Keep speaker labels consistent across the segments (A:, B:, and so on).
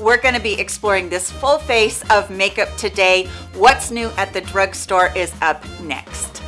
A: we're going to be exploring this full face of makeup today. What's new at the drugstore is up next.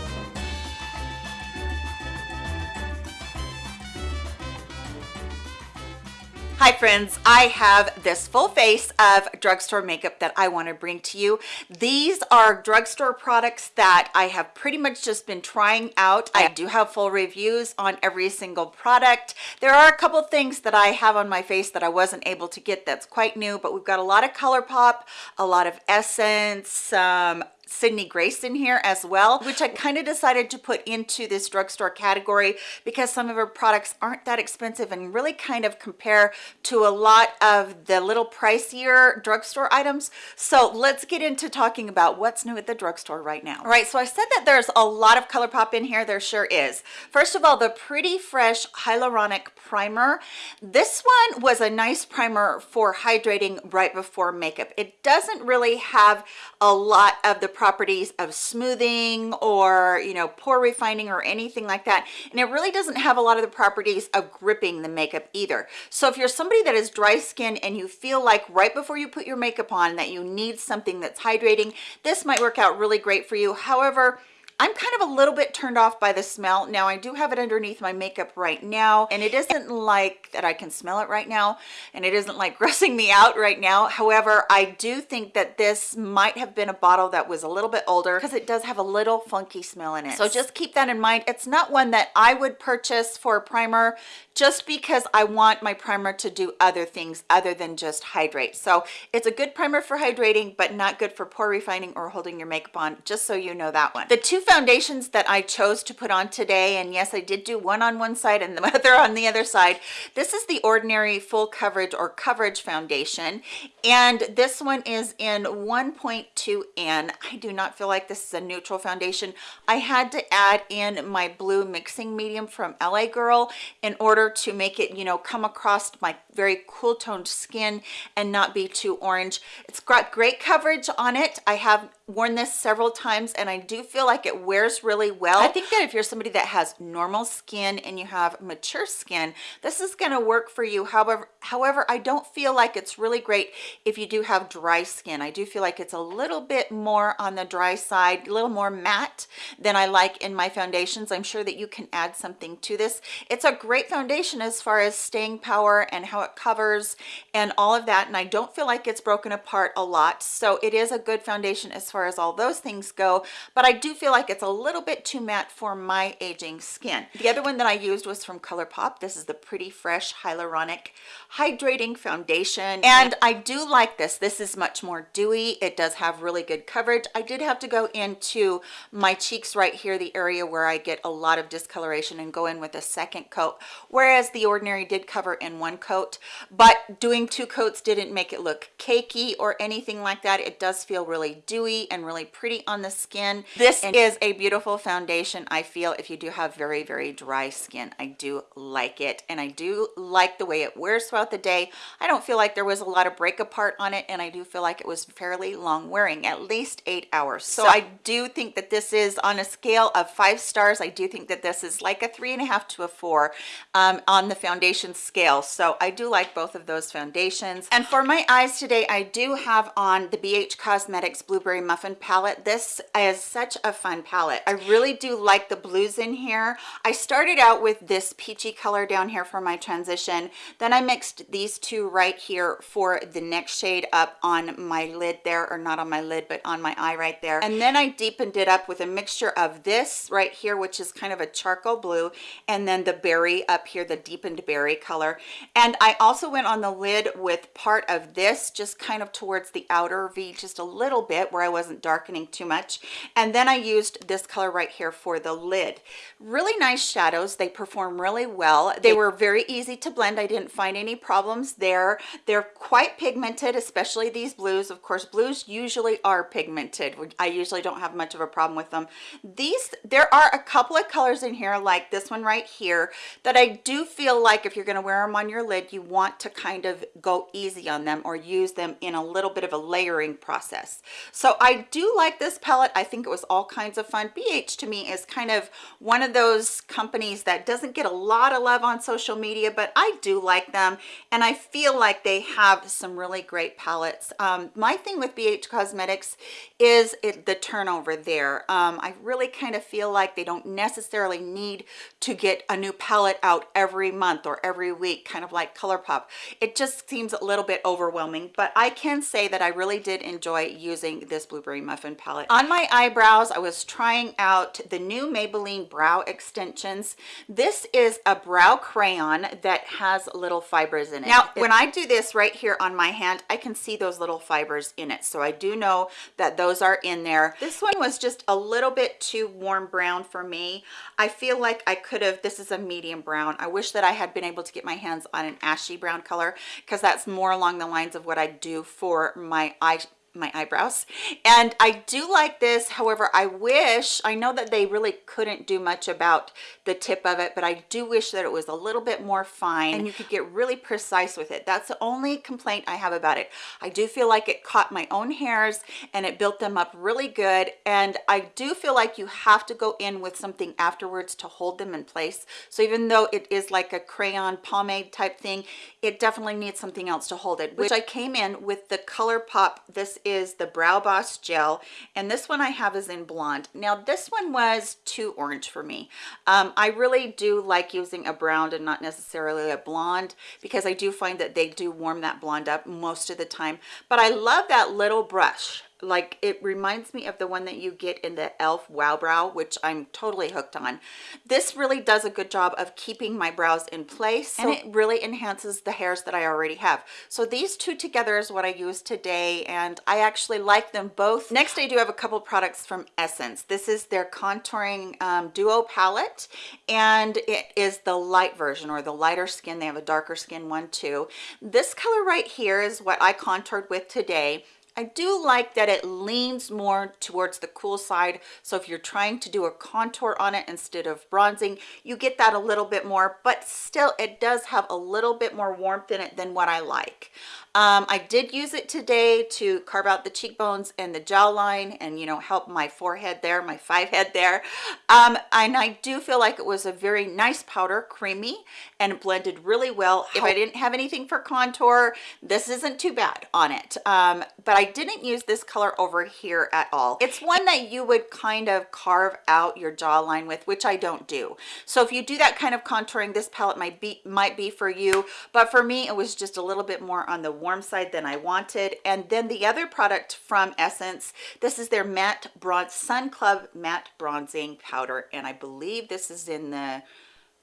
A: Hi friends, I have this full face of drugstore makeup that I want to bring to you. These are drugstore products that I have pretty much just been trying out. I do have full reviews on every single product. There are a couple things that I have on my face that I wasn't able to get that's quite new, but we've got a lot of ColourPop, a lot of Essence, some Sydney Grace in here as well, which I kind of decided to put into this drugstore category because some of her products aren't that expensive and really kind of compare to a lot of the little pricier drugstore items. So let's get into talking about what's new at the drugstore right now. All right, so I said that there's a lot of ColourPop in here. There sure is. First of all, the Pretty Fresh Hyaluronic Primer. This one was a nice primer for hydrating right before makeup. It doesn't really have a lot of the properties of smoothing or you know pore refining or anything like that. And it really doesn't have a lot of the properties of gripping the makeup either. So if you're somebody that is dry skin and you feel like right before you put your makeup on that you need something that's hydrating this might work out really great for you. However I'm kind of a little bit turned off by the smell. Now I do have it underneath my makeup right now and it isn't like that I can smell it right now and it isn't like grossing me out right now. However, I do think that this might have been a bottle that was a little bit older because it does have a little funky smell in it. So just keep that in mind. It's not one that I would purchase for a primer just because I want my primer to do other things other than just hydrate. So it's a good primer for hydrating, but not good for pore refining or holding your makeup on, just so you know that one. The two foundations that I chose to put on today, and yes, I did do one on one side and the other on the other side. This is the Ordinary Full Coverage or Coverage Foundation, and this one is in 1.2N. I do not feel like this is a neutral foundation. I had to add in my blue mixing medium from LA Girl in order order to make it you know come across my very cool toned skin and not be too orange it's got great coverage on it i have worn this several times and I do feel like it wears really well. I think that if you're somebody that has normal skin and you have mature skin, this is going to work for you. However, however, I don't feel like it's really great if you do have dry skin. I do feel like it's a little bit more on the dry side, a little more matte than I like in my foundations. I'm sure that you can add something to this. It's a great foundation as far as staying power and how it covers and all of that. And I don't feel like it's broken apart a lot. So it is a good foundation as far as all those things go but i do feel like it's a little bit too matte for my aging skin. The other one that i used was from ColourPop. This is the pretty fresh hyaluronic hydrating foundation. And i do like this. This is much more dewy. It does have really good coverage. I did have to go into my cheeks right here the area where i get a lot of discoloration and go in with a second coat. Whereas the ordinary did cover in one coat but doing two coats didn't make it look cakey or anything like that. It does feel really dewy and really pretty on the skin. This is a beautiful foundation i feel if you do have very very dry skin. I do like it and i do like the way it wears throughout the day. I don't feel like there was a lot of break apart on it and i do feel like it was fairly long wearing at least eight hours. So, so i do think that this is on a scale of five stars i do think that this is like a three and a half to a four um, on the foundation scale. So i do like both of those foundations. And for my eyes today i do have on the bh cosmetics blueberry muffin palette. This is such a fun palette. I really do like the blues in here. I started out with this peachy color down here for my transition. Then i mixed these two right here for the next shade up on my lid there or not on my lid but on my eye right there. And then i deepened it up with a mixture of this right here which is kind of a charcoal blue and then the berry up here the deepened berry color. And i also went on the lid with part of this just kind of towards the outer v just a little bit where i wasn't darkening too much. And then i used this color right here for the lid. Really nice shadows. They perform really well. They were very easy to blend. I didn't find any problems there. They're quite pigmented especially these blues. Of course blues usually are pigmented. I usually don't have much of a problem with them. These there are a couple of colors in here like this one right here that i do feel like if you're going to wear them on your lid you want to kind of go easy on them or use them in a little bit of a layering process. So I do like this palette. I think it was all kinds of fun. BH to me is kind of one of those companies that doesn't get a lot of love on social media, but I do like them. And I feel like they have some really great palettes. Um, my thing with BH Cosmetics is it, the turnover there. Um, I really kind of feel like they don't necessarily need to get a new palette out every month or every week, kind of like ColourPop. It just seems a little bit overwhelming, but I can say that I really did enjoy using this Blueberry Muffin palette. On my eyebrows, I was trying out the new Maybelline Brow Extensions. This is a brow crayon that has little fibers in it. Now, when I do this right here on my hand, I can see those little fibers in it. So I do know that those are in there. This one was just a little bit too warm brown for me. I feel like I could have, this is a medium brown. I wish that I had been able to get my hands on an ashy brown color because that's more along the lines of what I do for my eye my eyebrows. And i do like this however i wish i know that they really couldn't do much about the tip of it but i do wish that it was a little bit more fine and you could get really precise with it. That's the only complaint i have about it. I do feel like it caught my own hairs and it built them up really good. And i do feel like you have to go in with something afterwards to hold them in place. So even though it is like a crayon pomade type thing it definitely needs something else to hold it which i came in with the ColourPop this is the Brow Boss Gel, and this one I have is in blonde. Now, this one was too orange for me. Um, I really do like using a brown and not necessarily a blonde because I do find that they do warm that blonde up most of the time. But I love that little brush like it reminds me of the one that you get in the elf wow brow which i'm totally hooked on. This really does a good job of keeping my brows in place and it really enhances the hairs that i already have. So these two together is what i use today and i actually like them both. Next i do have a couple products from essence. This is their contouring um, duo palette and it is the light version or the lighter skin. They have a darker skin one too. This color right here is what i contoured with today I do like that it leans more towards the cool side. So if you're trying to do a contour on it instead of bronzing, you get that a little bit more, but still it does have a little bit more warmth in it than what I like. Um, I did use it today to carve out the cheekbones and the jawline and, you know, help my forehead there, my five head there. Um, and I do feel like it was a very nice powder, creamy, and blended really well. If I didn't have anything for contour, this isn't too bad on it. Um, but I didn't use this color over here at all. It's one that you would kind of carve out your jawline with, which I don't do. So if you do that kind of contouring, this palette might be, might be for you. But for me, it was just a little bit more on the warm side than I wanted. And then the other product from Essence, this is their matte bronze Sun Club matte bronzing powder. And I believe this is in the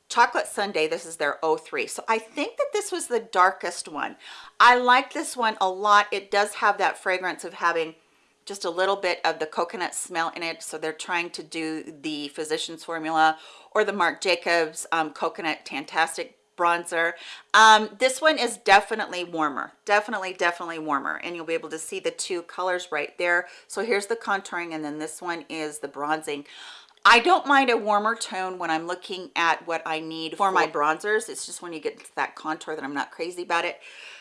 A: chocolate sundae this is their 03 so i think that this was the darkest one. I like this one a lot. It does have that fragrance of having just a little bit of the coconut smell in it. So they're trying to do the physician's formula or the marc jacobs um, coconut fantastic bronzer. Um, this one is definitely warmer definitely definitely warmer. And you'll be able to see the two colors right there. So here's the contouring and then this one is the bronzing I don't mind a warmer tone when I'm looking at what I need for my bronzers. It's just when you get to that contour that I'm not crazy about it.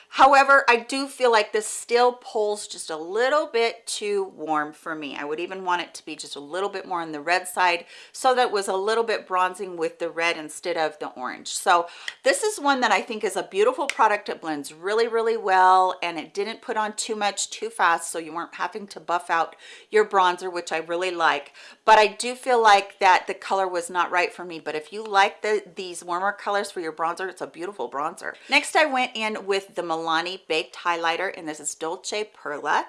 A: However, I do feel like this still pulls just a little bit too warm for me. I would even want it to be just a little bit more on the red side so that was a little bit bronzing with the red instead of the orange. So this is one that I think is a beautiful product. It blends really, really well and it didn't put on too much too fast so you weren't having to buff out your bronzer, which I really like. But I do feel like that the color was not right for me. But if you like the, these warmer colors for your bronzer, it's a beautiful bronzer. Next, I went in with the Milani Baked Highlighter, and this is Dolce Perla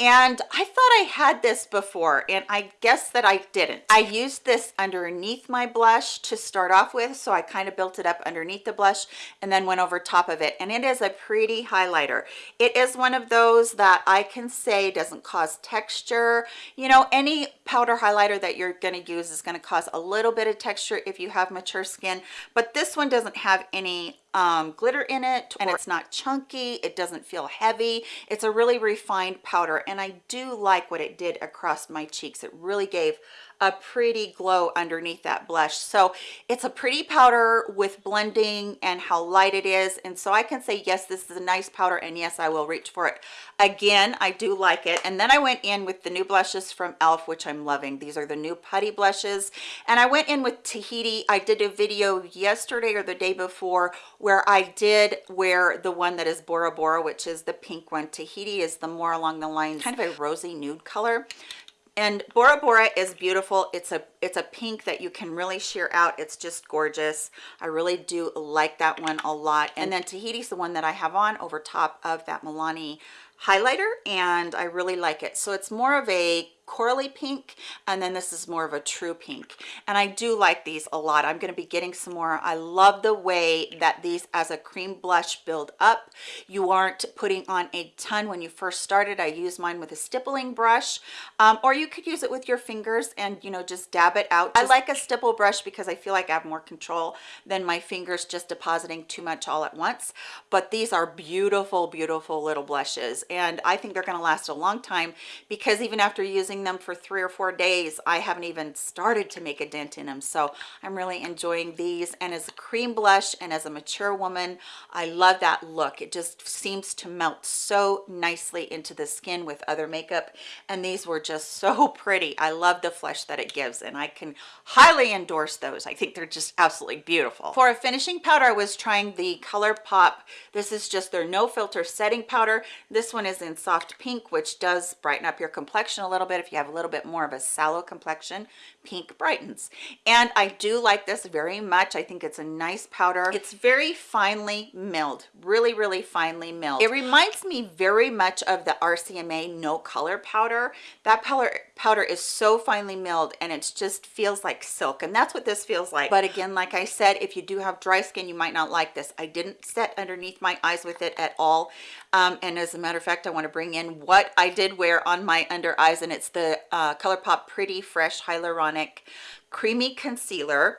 A: and I thought I had this before and I guess that I didn't. I used this underneath my blush to start off with so I kind of built it up underneath the blush and then went over top of it and it is a pretty highlighter. It is one of those that I can say doesn't cause texture. You know any powder highlighter that you're going to use is going to cause a little bit of texture if you have mature skin but this one doesn't have any um, glitter in it and it's not chunky it doesn't feel heavy it's a really refined powder and I do like what it did across my cheeks. It really gave a pretty glow underneath that blush. So it's a pretty powder with blending and how light it is. And so i can say yes this is a nice powder and yes i will reach for it. Again i do like it. And then i went in with the new blushes from elf which i'm loving. These are the new putty blushes. And i went in with tahiti. I did a video yesterday or the day before where i did wear the one that is bora bora which is the pink one. Tahiti is the more along the lines. Kind of a rosy nude color and bora bora is beautiful. It's a it's a pink that you can really sheer out. It's just gorgeous. I really do like that one a lot. And then tahiti's the one that i have on over top of that milani highlighter and i really like it. So it's more of a corally pink and then this is more of a true pink. And i do like these a lot. I'm going to be getting some more. I love the way that these as a cream blush build up. You aren't putting on a ton when you first started. I use mine with a stippling brush. Um, or you could use it with your fingers and you know just dab it out. Just, i like a stipple brush because i feel like i have more control than my fingers just depositing too much all at once. But these are beautiful beautiful little blushes. And i think they're going to last a long time because even after using using them for three or four days i haven't even started to make a dent in them so i'm really enjoying these. And as a cream blush and as a mature woman i love that look. It just seems to melt so nicely into the skin with other makeup. And these were just so pretty. I love the flesh that it gives and i can highly endorse those. I think they're just absolutely beautiful. For a finishing powder i was trying the ColourPop. This is just their no filter setting powder. This one is in soft pink which does brighten up your complexion a little bit if you have a little bit more of a sallow complexion pink brightens. And i do like this very much. I think it's a nice powder. It's very finely milled really really finely milled. It reminds me very much of the rcma no color powder. That powder powder is so finely milled and it just feels like silk and that's what this feels like. But again like i said if you do have dry skin you might not like this. I didn't set underneath my eyes with it at all. Um, and as a matter of fact i want to bring in what i did wear on my under eyes and it's the uh, ColourPop pretty fresh hyaluronic creamy concealer.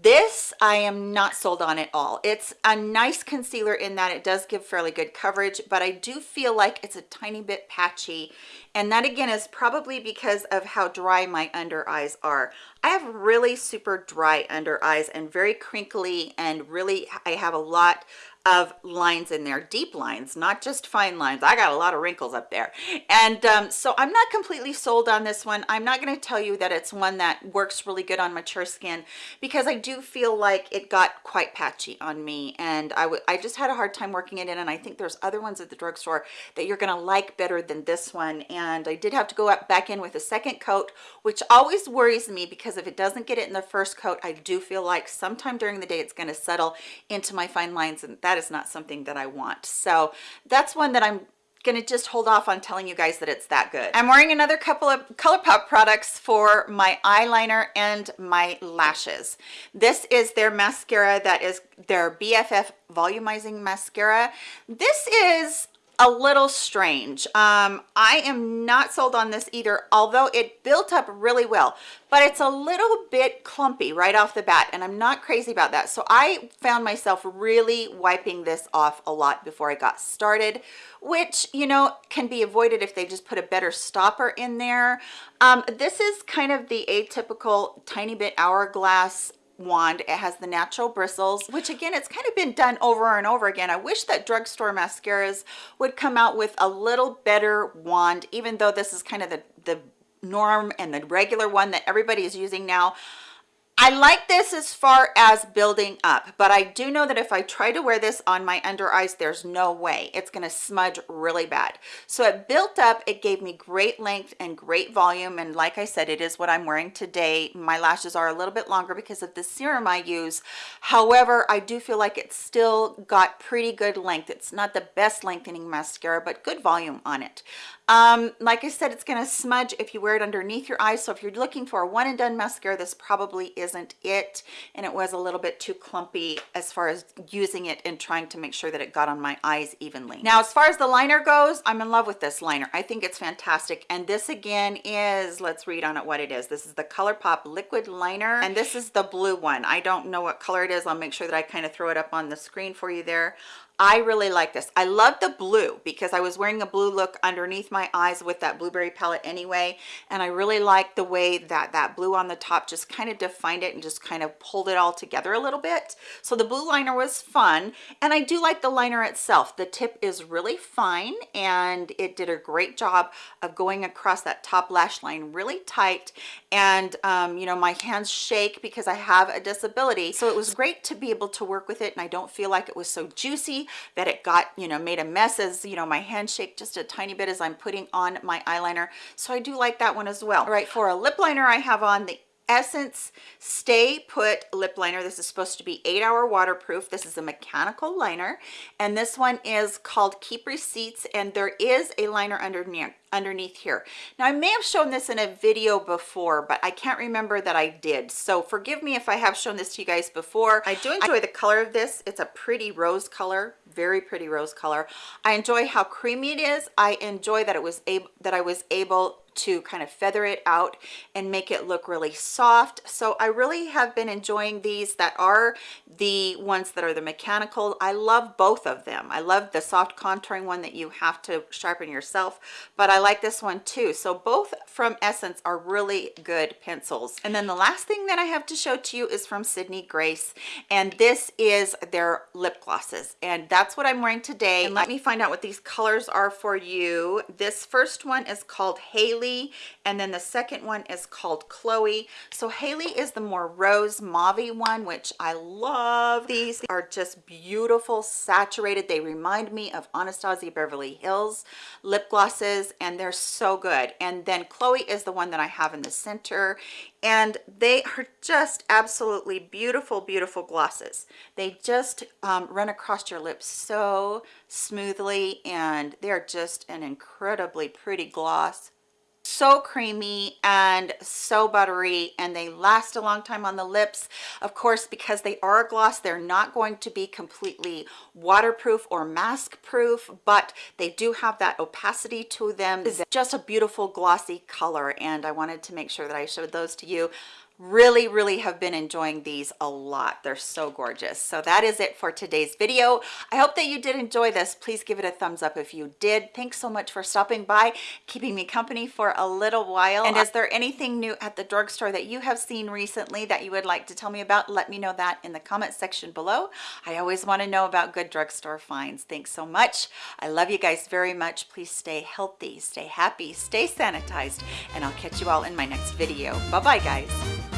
A: This i am not sold on at all. It's a nice concealer in that it does give fairly good coverage but i do feel like it's a tiny bit patchy. And that again is probably because of how dry my under eyes are. I have really super dry under eyes and very crinkly and really i have a lot of lines in there deep lines not just fine lines. I got a lot of wrinkles up there. And um, so i'm not completely sold on this one. I'm not going to tell you that it's one that works really good on mature skin because i do feel like it got quite patchy on me. And i i just had a hard time working it in and i think there's other ones at the drugstore that you're going to like better than this one. And i did have to go up back in with a second coat which always worries me because if it doesn't get it in the first coat i do feel like sometime during the day it's going to settle into my fine lines and that that is not something that I want. So that's one that I'm gonna just hold off on telling you guys that it's that good. I'm wearing another couple of ColourPop products for my eyeliner and my lashes. This is their mascara that is their bff volumizing mascara. This is a little strange. Um i am not sold on this either although it built up really well. But it's a little bit clumpy right off the bat and i'm not crazy about that. So i found myself really wiping this off a lot before i got started which you know can be avoided if they just put a better stopper in there. Um this is kind of the atypical tiny bit hourglass wand. It has the natural bristles which again it's kind of been done over and over again. I wish that drugstore mascaras would come out with a little better wand even though this is kind of the the norm and the regular one that everybody is using now I like this as far as building up, but I do know that if I try to wear this on my under eyes, there's no way it's going to smudge really bad. So it built up, it gave me great length and great volume. And like I said, it is what I'm wearing today. My lashes are a little bit longer because of the serum I use. However, I do feel like it's still got pretty good length. It's not the best lengthening mascara, but good volume on it um like i said it's going to smudge if you wear it underneath your eyes. So if you're looking for a one and done mascara this probably isn't it. And it was a little bit too clumpy as far as using it and trying to make sure that it got on my eyes evenly. Now as far as the liner goes i'm in love with this liner. I think it's fantastic. And this again is let's read on it what it is. This is the ColourPop liquid liner. And this is the blue one. I don't know what color it is. I'll make sure that i kind of throw it up on the screen for you there I really like this. I love the blue because I was wearing a blue look underneath my eyes with that blueberry palette anyway. And I really like the way that that blue on the top just kind of defined it and just kind of pulled it all together a little bit. So the blue liner was fun. And I do like the liner itself. The tip is really fine and it did a great job of going across that top lash line really tight. And, um, you know, my hands shake because I have a disability. So it was great to be able to work with it and I don't feel like it was so juicy that it got, you know, made a mess as, you know, my handshake just a tiny bit as I'm putting on my eyeliner. So I do like that one as well. All right, for a lip liner, I have on the Essence Stay Put Lip Liner. This is supposed to be eight hour waterproof. This is a mechanical liner. And this one is called Keep Receipts. And there is a liner underneath underneath here. Now I may have shown this in a video before, but I can't remember that I did. So forgive me if I have shown this to you guys before. I do enjoy the color of this. It's a pretty rose color, very pretty rose color. I enjoy how creamy it is. I enjoy that it was able that I was able to kind of feather it out and make it look really soft. So i really have been enjoying these that are the ones that are the mechanical. I love both of them. I love the soft contouring one that you have to sharpen yourself but i like this one too. So both from essence are really good pencils. And then the last thing that i have to show to you is from sydney grace and this is their lip glosses and that's what i'm wearing today. And let me find out what these colors are for you. This first one is called haley Haley and then the second one is called Chloe. So Haley is the more rose mauve one which I love. These are just beautiful saturated. They remind me of Anastasia Beverly Hills lip glosses and they're so good. And then Chloe is the one that I have in the center and they are just absolutely beautiful beautiful glosses they just um, run across your lips so smoothly and they're just an incredibly pretty gloss so creamy and so buttery and they last a long time on the lips. Of course because they are a gloss they're not going to be completely waterproof or mask proof but they do have that opacity to them. It's just a beautiful glossy color and i wanted to make sure that i showed those to you really really have been enjoying these a lot. They're so gorgeous. So that is it for today's video. I hope that you did enjoy this. Please give it a thumbs up if you did. Thanks so much for stopping by keeping me company for a little while. And uh, is there anything new at the drugstore that you have seen recently that you would like to tell me about? Let me know that in the comment section below. I always want to know about good drugstore finds. Thanks so much. I love you guys very much. Please stay healthy stay happy stay sanitized and i'll catch you all in my next video. Bye bye guys